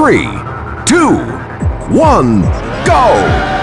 three, two, one, go!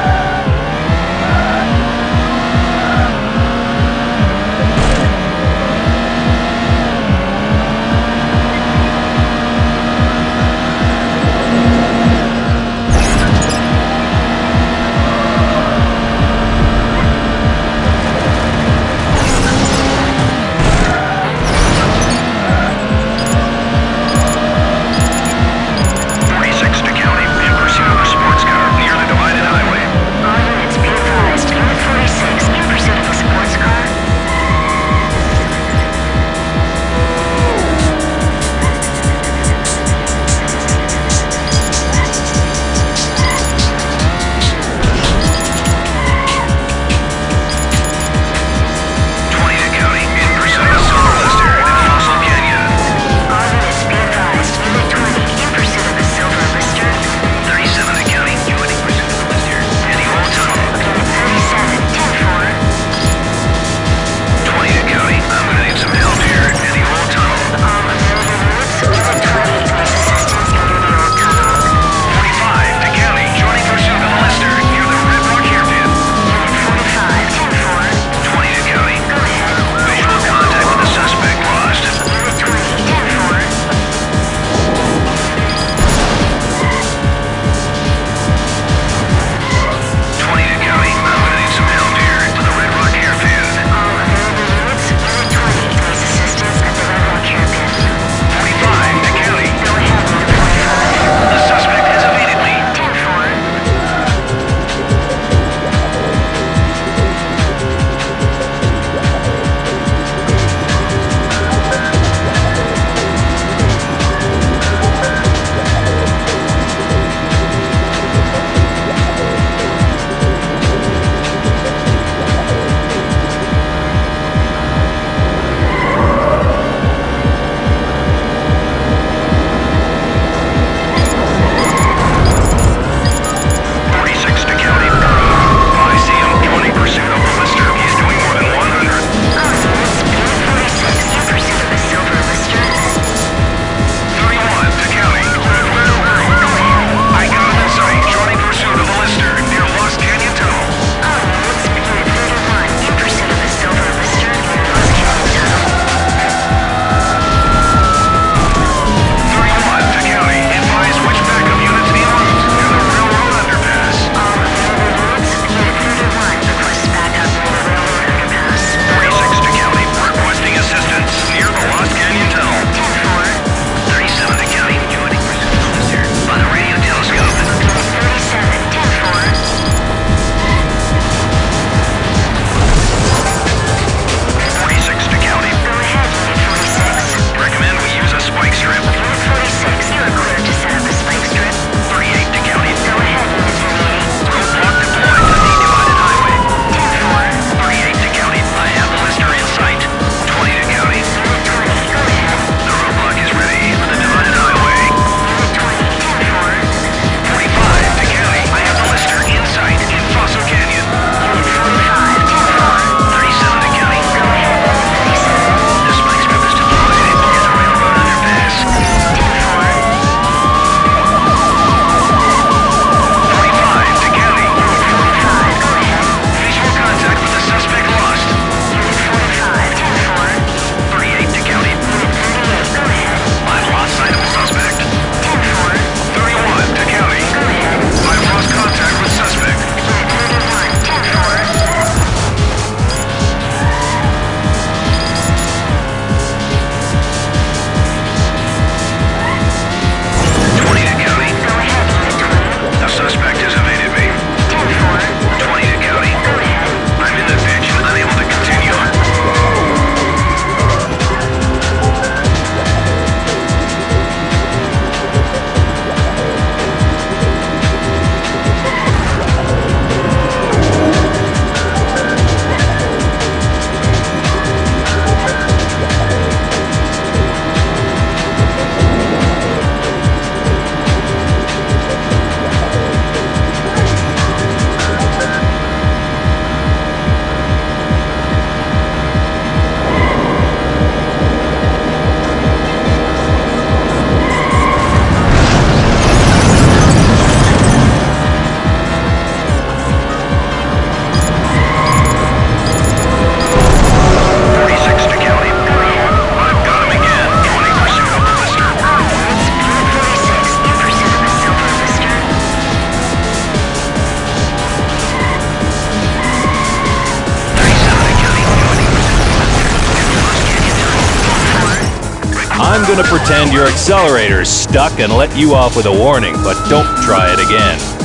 I'm gonna pretend your accelerator's stuck and let you off with a warning, but don't try it again.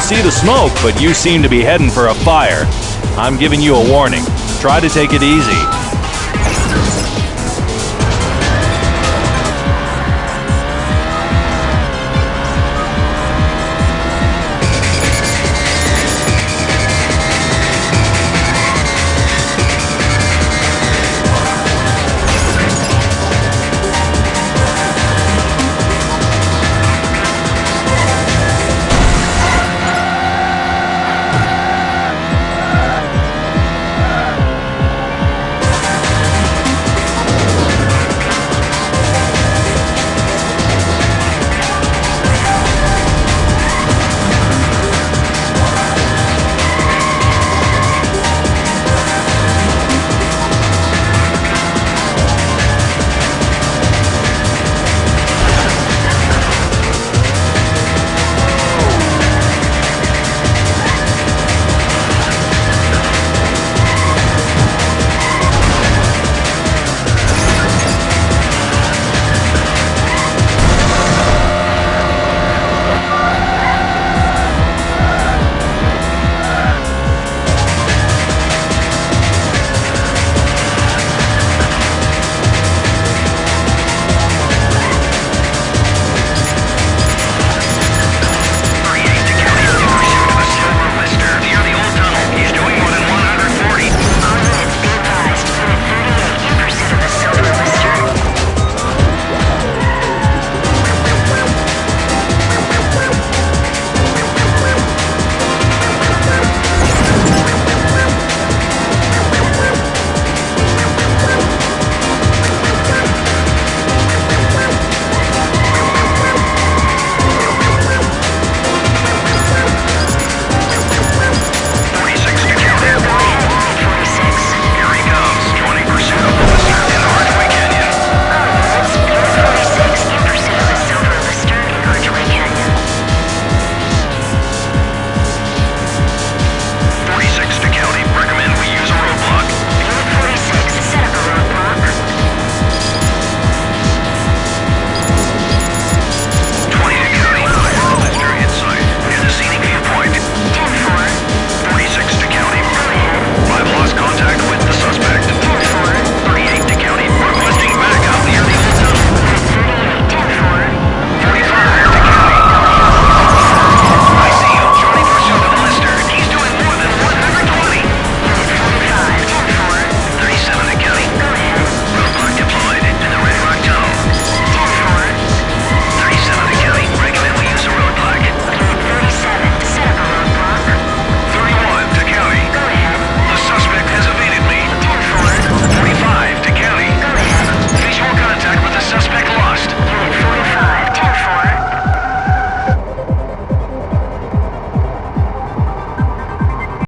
See the smoke, but you seem to be heading for a fire. I'm giving you a warning. Try to take it easy.